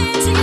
hands